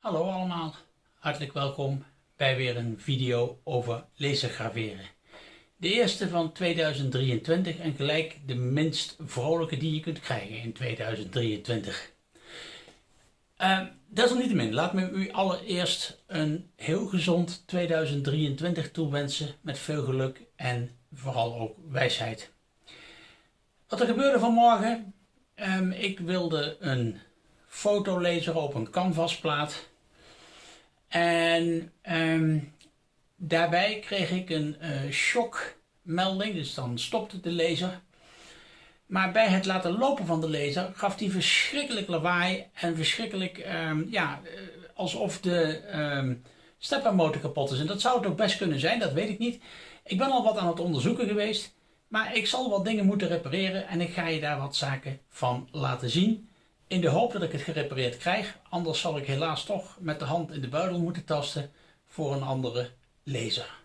Hallo allemaal, hartelijk welkom bij weer een video over lasergraveren. De eerste van 2023 en gelijk de minst vrolijke die je kunt krijgen in 2023. Uh, desalniettemin, laat me u allereerst een heel gezond 2023 toewensen met veel geluk en vooral ook wijsheid. Wat er gebeurde vanmorgen, um, ik wilde een fotolezer op een canvasplaat en um, daarbij kreeg ik een uh, shockmelding, dus dan stopte de laser. Maar bij het laten lopen van de laser gaf die verschrikkelijk lawaai en verschrikkelijk, um, ja, eh, alsof de um, steppermotor kapot is. En dat zou het ook best kunnen zijn, dat weet ik niet. Ik ben al wat aan het onderzoeken geweest, maar ik zal wat dingen moeten repareren en ik ga je daar wat zaken van laten zien. In de hoop dat ik het gerepareerd krijg, anders zal ik helaas toch met de hand in de buidel moeten tasten voor een andere laser.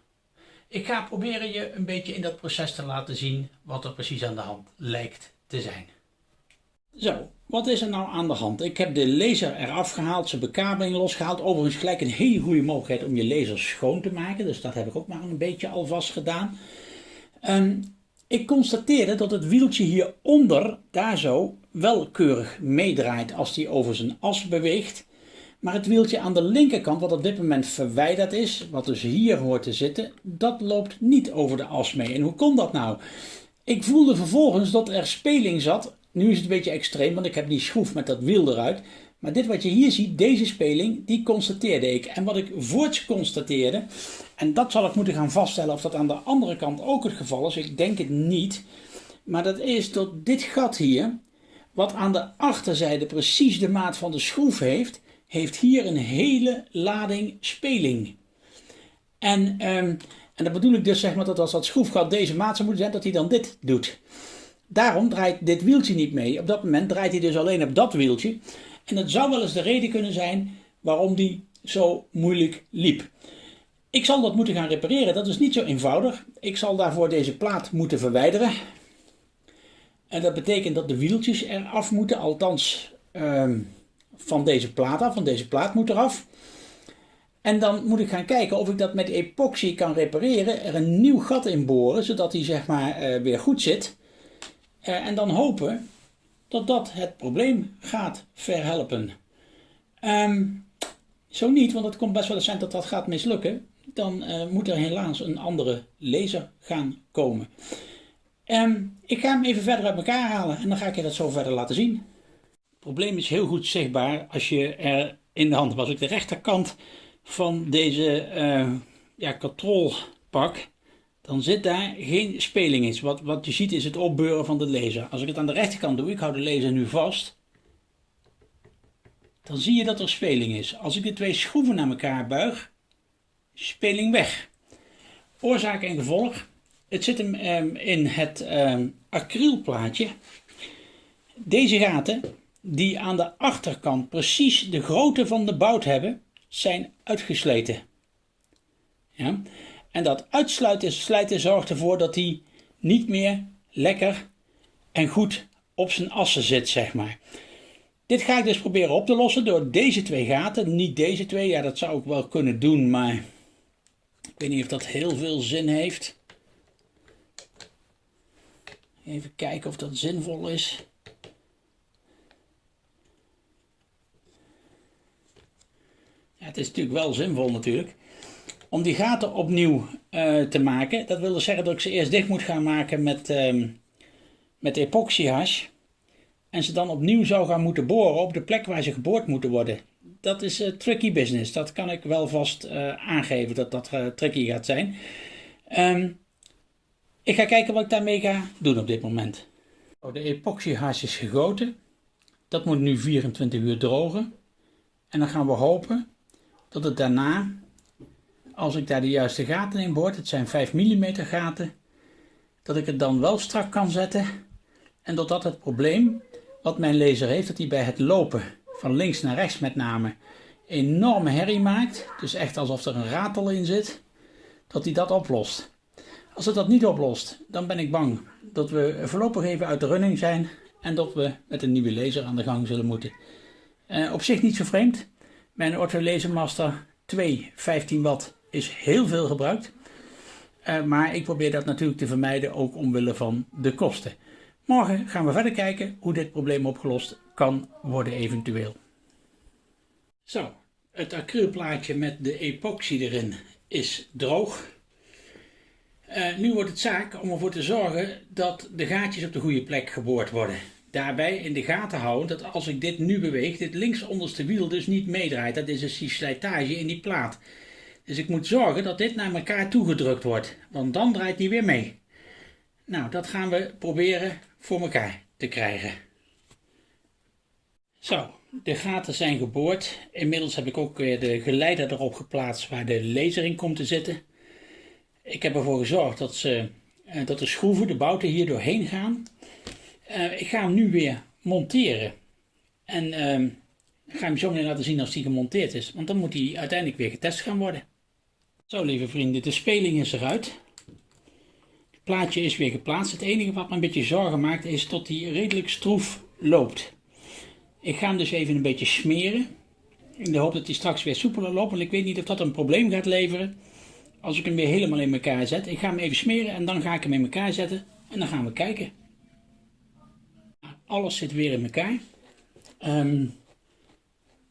Ik ga proberen je een beetje in dat proces te laten zien wat er precies aan de hand lijkt te zijn. Zo, wat is er nou aan de hand? Ik heb de laser eraf gehaald, zijn bekabeling losgehaald. Overigens gelijk een hele goede mogelijkheid om je laser schoon te maken. Dus dat heb ik ook maar een beetje alvast gedaan. Um, ik constateerde dat het wieltje hieronder, daar zo, wel keurig meedraait als die over zijn as beweegt. Maar het wieltje aan de linkerkant, wat op dit moment verwijderd is, wat dus hier hoort te zitten, dat loopt niet over de as mee. En hoe komt dat nou? Ik voelde vervolgens dat er speling zat. Nu is het een beetje extreem, want ik heb die schroef met dat wiel eruit. Maar dit wat je hier ziet, deze speling, die constateerde ik. En wat ik voorts constateerde, en dat zal ik moeten gaan vaststellen of dat aan de andere kant ook het geval is. Ik denk het niet. Maar dat is dat dit gat hier, wat aan de achterzijde precies de maat van de schroef heeft, heeft hier een hele lading speling. En, um, en dat bedoel ik dus zeg maar dat als dat schroefgat deze maat zou moeten zijn, dat hij dan dit doet. Daarom draait dit wieltje niet mee. Op dat moment draait hij dus alleen op dat wieltje. En dat zou wel eens de reden kunnen zijn waarom die zo moeilijk liep. Ik zal dat moeten gaan repareren. Dat is niet zo eenvoudig. Ik zal daarvoor deze plaat moeten verwijderen. En dat betekent dat de wieltjes eraf moeten. Althans, ehm, van deze plaat af. Van deze plaat moet eraf. En dan moet ik gaan kijken of ik dat met epoxy kan repareren. Er een nieuw gat in boren, zodat hij zeg maar uh, weer goed zit. Uh, en dan hopen dat dat het probleem gaat verhelpen. Um, zo niet, want het komt best wel eens zijn dat dat gaat mislukken. Dan uh, moet er helaas een andere laser gaan komen. Um, ik ga hem even verder uit elkaar halen en dan ga ik je dat zo verder laten zien. Het probleem is heel goed zichtbaar als je er in de hand. Als ik de rechterkant van deze uh, ja, pak, dan zit daar geen speling in. Wat, wat je ziet is het opbeuren van de laser. Als ik het aan de rechterkant doe, ik hou de laser nu vast, dan zie je dat er speling is. Als ik de twee schroeven naar elkaar buig, speling weg. Oorzaak en gevolg. Het zit hem um, in het um, acrylplaatje. Deze gaten, die aan de achterkant precies de grootte van de bout hebben, zijn uitgesleten. Ja? En dat uitsluiten zorgt ervoor dat hij niet meer lekker en goed op zijn assen zit, zeg maar. Dit ga ik dus proberen op te lossen door deze twee gaten. Niet deze twee, ja dat zou ik wel kunnen doen, maar ik weet niet of dat heel veel zin heeft. Even kijken of dat zinvol is. Ja, het is natuurlijk wel zinvol natuurlijk om die gaten opnieuw uh, te maken. Dat wil dus zeggen dat ik ze eerst dicht moet gaan maken met, um, met epoxyhash. En ze dan opnieuw zou gaan moeten boren op de plek waar ze geboord moeten worden. Dat is uh, tricky business. Dat kan ik wel vast uh, aangeven dat dat tricky gaat zijn. Um, ik ga kijken wat ik daarmee ga doen op dit moment. Oh, de epoxyhash is gegoten. Dat moet nu 24 uur drogen. En dan gaan we hopen dat het daarna als ik daar de juiste gaten in boor, het zijn 5 mm gaten, dat ik het dan wel strak kan zetten en dat dat het probleem wat mijn laser heeft, dat hij bij het lopen van links naar rechts met name enorme herrie maakt, dus echt alsof er een ratel in zit, dat hij dat oplost. Als het dat niet oplost, dan ben ik bang dat we voorlopig even uit de running zijn en dat we met een nieuwe laser aan de gang zullen moeten. Uh, op zich niet zo vreemd. Mijn Ortho Lasermaster 2 15 watt is heel veel gebruikt. Uh, maar ik probeer dat natuurlijk te vermijden, ook omwille van de kosten. Morgen gaan we verder kijken hoe dit probleem opgelost kan worden eventueel. Zo, het acrylplaatje met de epoxy erin is droog. Uh, nu wordt het zaak om ervoor te zorgen dat de gaatjes op de goede plek geboord worden. Daarbij in de gaten houden dat als ik dit nu beweeg, dit links onderste wiel dus niet meedraait. Dat is die slijtage in die plaat. Dus ik moet zorgen dat dit naar elkaar toegedrukt wordt, want dan draait die weer mee. Nou, dat gaan we proberen voor elkaar te krijgen. Zo, de gaten zijn geboord. Inmiddels heb ik ook weer de geleider erop geplaatst waar de laser in komt te zitten. Ik heb ervoor gezorgd dat, ze, eh, dat de schroeven, de bouten hier doorheen gaan. Uh, ik ga hem nu weer monteren. En uh, ga hem zo meteen laten zien als hij gemonteerd is. Want dan moet hij uiteindelijk weer getest gaan worden. Zo lieve vrienden, de speling is eruit. Het plaatje is weer geplaatst. Het enige wat me een beetje zorgen maakt is dat hij redelijk stroef loopt. Ik ga hem dus even een beetje smeren. In de hoop dat hij straks weer soepeler loopt. Want ik weet niet of dat een probleem gaat leveren. Als ik hem weer helemaal in elkaar zet. Ik ga hem even smeren en dan ga ik hem in elkaar zetten. En dan gaan we kijken. Alles zit weer in elkaar. Um,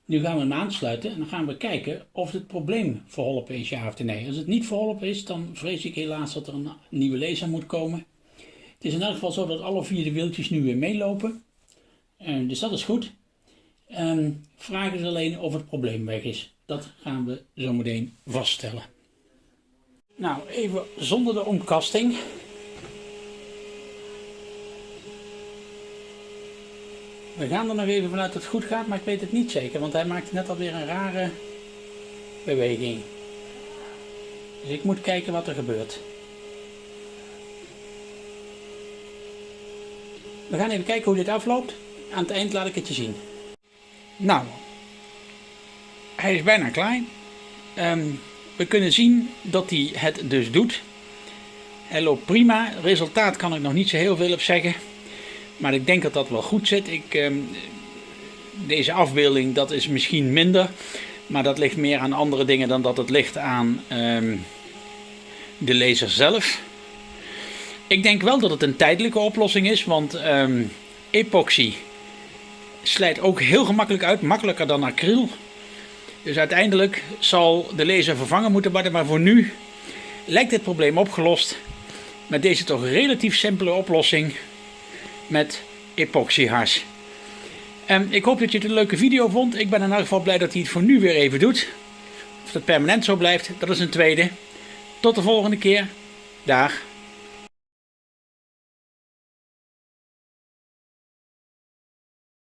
nu gaan we hem aansluiten en dan gaan we kijken of het probleem verholpen is, ja of nee. Als het niet verholpen is, dan vrees ik helaas dat er een nieuwe laser moet komen. Het is in elk geval zo dat alle vier de wieltjes nu weer meelopen. Uh, dus dat is goed. Um, vraag is alleen of het probleem weg is. Dat gaan we zo meteen vaststellen. Nou, even zonder de omkasting. We gaan er nog even vanuit dat het goed gaat, maar ik weet het niet zeker, want hij maakt net alweer een rare beweging. Dus ik moet kijken wat er gebeurt. We gaan even kijken hoe dit afloopt. Aan het eind laat ik het je zien. Nou, hij is bijna klaar. Um, we kunnen zien dat hij het dus doet. Hij loopt prima. Resultaat kan ik nog niet zo heel veel op zeggen. Maar ik denk dat dat wel goed zit. Ik, ehm, deze afbeelding dat is misschien minder. Maar dat ligt meer aan andere dingen dan dat het ligt aan ehm, de laser zelf. Ik denk wel dat het een tijdelijke oplossing is. Want ehm, epoxy slijt ook heel gemakkelijk uit. Makkelijker dan acryl. Dus uiteindelijk zal de laser vervangen moeten worden. Maar voor nu lijkt dit probleem opgelost. Met deze toch relatief simpele oplossing met epoxyhars. En ik hoop dat je het een leuke video vond. Ik ben in elk geval blij dat hij het voor nu weer even doet. Of het permanent zo blijft, dat is een tweede. Tot de volgende keer. Dag.